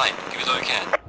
light, give it all you can.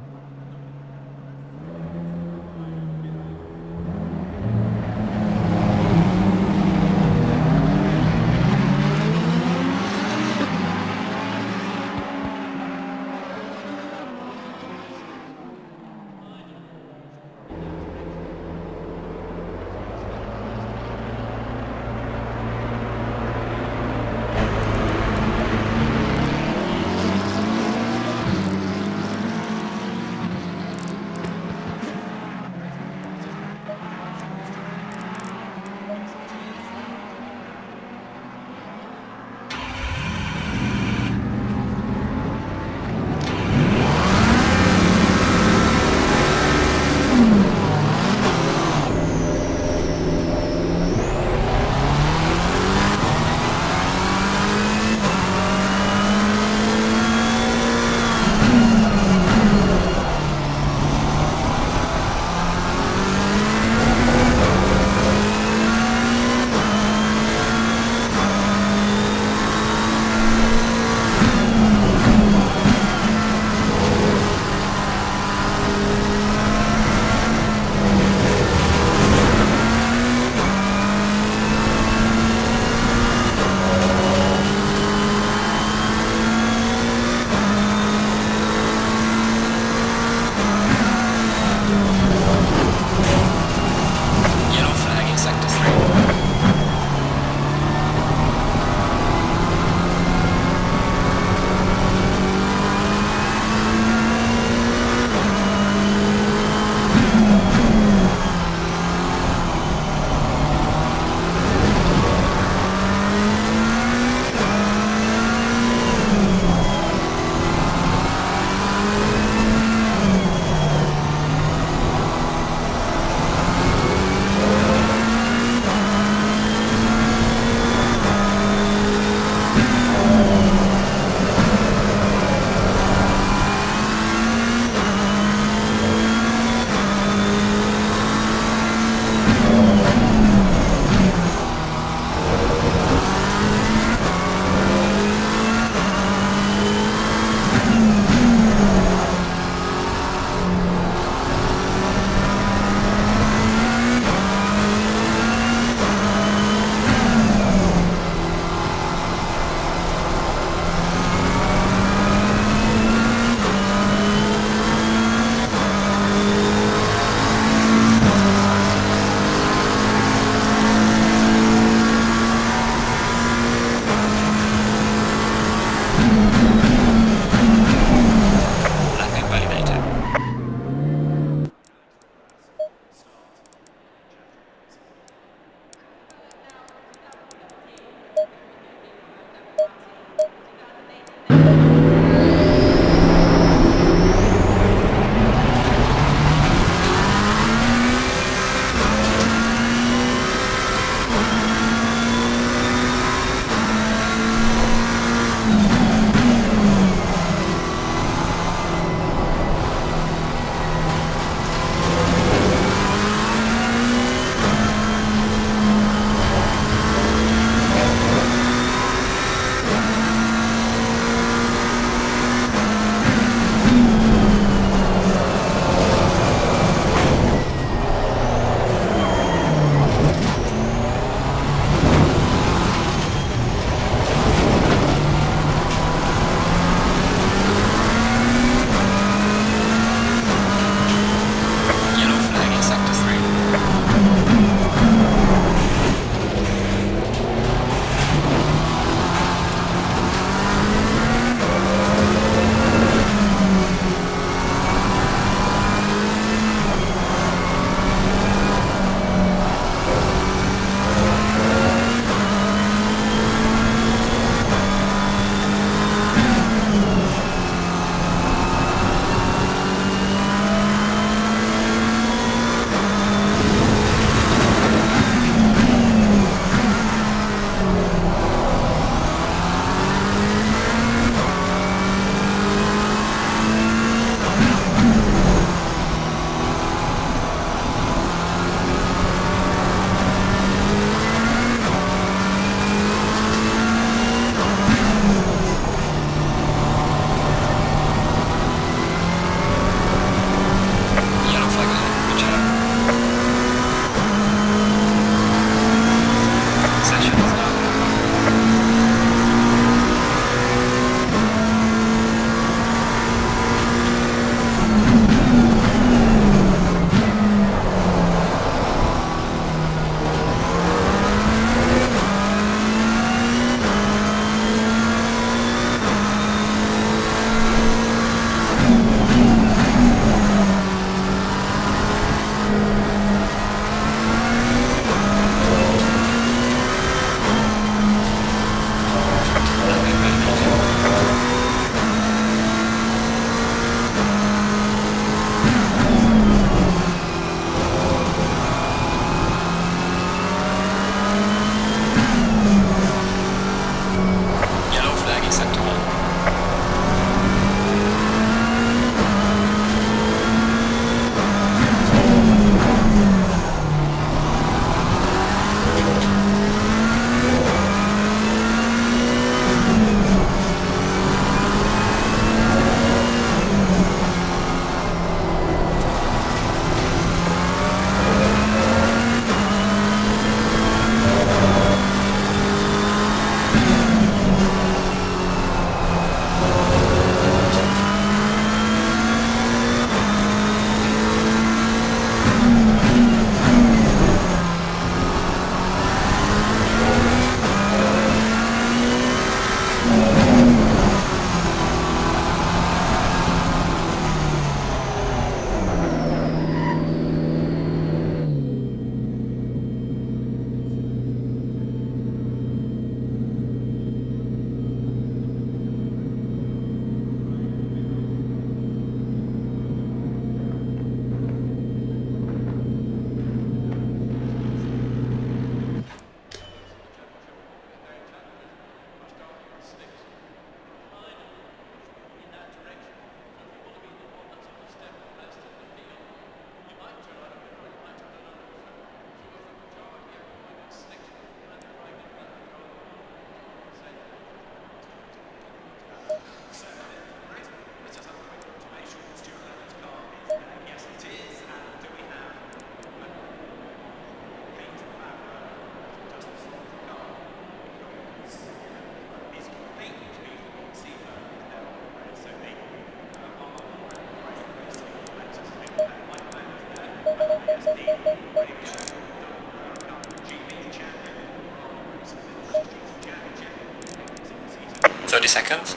Thirty seconds.